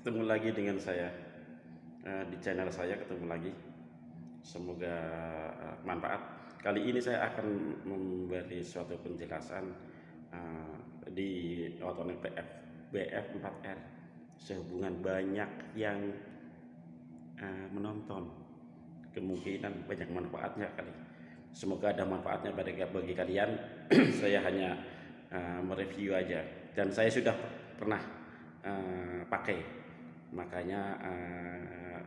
ketemu lagi dengan saya. Uh, di channel saya ketemu lagi. Semoga uh, manfaat. Kali ini saya akan memberi suatu penjelasan uh, di otonik BF BF4R sehubungan banyak yang menonton. Kemungkinan banyak manfaatnya kali. Semoga ada manfaatnya bagi, bagi kalian. Saya hanya mereview aja. Dan saya sudah pernah pakai makanya uh,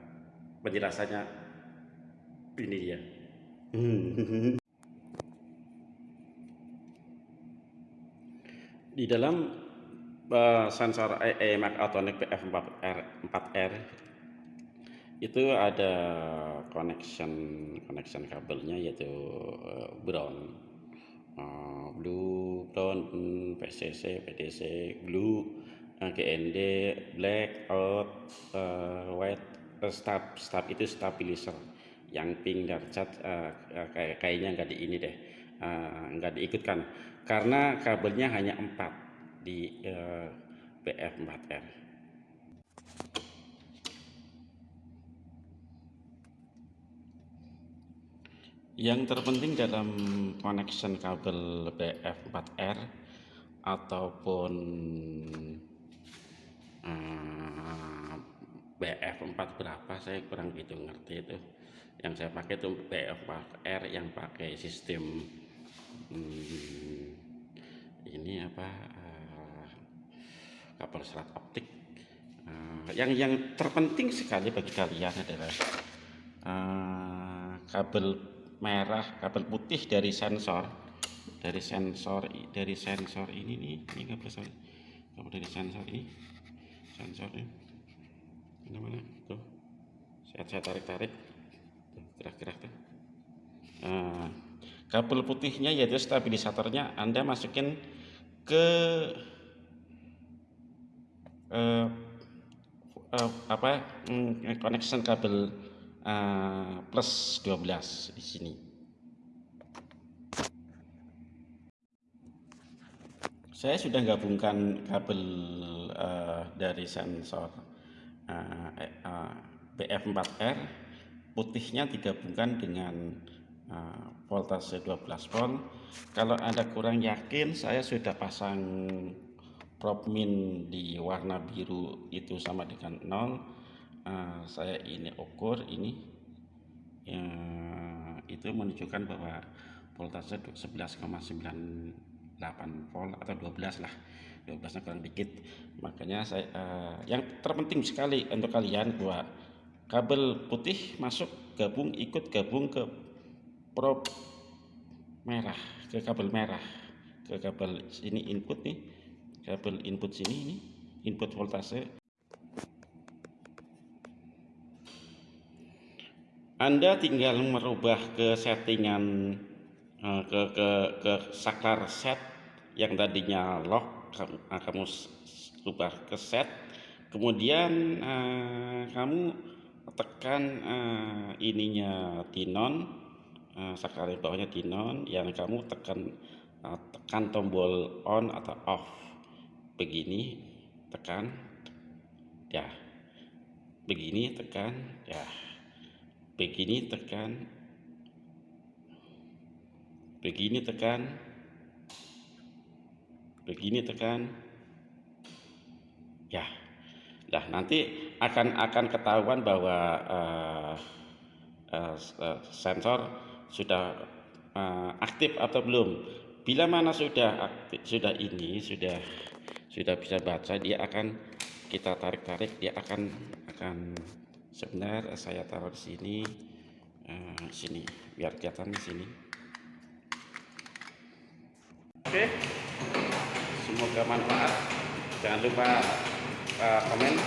penjelasannya ini dia. Di dalam uh, sensor EMAG Autonic PF4R 4R itu ada connection connection kabelnya yaitu uh, brown. Blue brown PCC PDC blue GND black uh, white uh, stab stab itu stabilizer. Yang pink cat uh, kayak kayaknya nggak di ini deh uh, nggak diikutkan. Karena kabelnya hanya empat di uh, BF4R yang terpenting dalam connection kabel BF4R ataupun BF4 berapa? Saya kurang gitu ngerti itu. Yang saya pakai itu BF4R yang pakai sistem hmm, ini apa uh, kabel serat optik. Uh, yang yang terpenting sekali bagi kalian adalah uh, kabel merah kabel putih dari sensor dari sensor dari sensor ini nih ini kabel kabel dari sensor ini sensor ini mana mana tuh saya, saya tarik tarik tuh. Nah, kabel putihnya yaitu stabilisatornya anda masukin ke uh, uh, apa mm, connection kabel uh, plus 12 di sini. Saya sudah gabungkan kabel uh, dari sensor uh, uh, BF4R putihnya digabungkan dengan voltase 12 volt. Kalau anda kurang yakin saya sudah pasang probe min di warna biru itu sama dengan 0 uh, saya ini ukur ini itu menunjukkan bahwa voltase 11,98 volt atau 12 lah. 12 kurang dikit. Makanya saya uh, yang terpenting sekali untuk kalian bahwa kabel putih masuk gabung ikut gabung ke probe merah ke kabel merah ke kabel ini input nih kabel input sini ini input voltase. Anda tinggal merubah ke settingan ke ke ke saklar set yang tadinya lock kamu, uh, kamu ubah ke set. Kemudian uh, kamu tekan uh, ininya tinon uh, sekali bawahnya tinon yang kamu tekan uh, tekan tombol on atau off. Begini tekan ya. Begini tekan ya. Begini tekan begini tekan. Begini tekan. Ya. Nah nanti akan akan ketahuan bahwa uh, uh, sensor sudah uh, aktif atau belum. Bila mana sudah aktif sudah ini sudah sudah bisa baca dia akan kita tarik-tarik dia akan akan sebentar saya taruh di sini uh, sini biar kelihatan di sini oke. Semoga manfaat. Jangan lupa uh, komen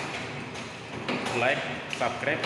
like subscribe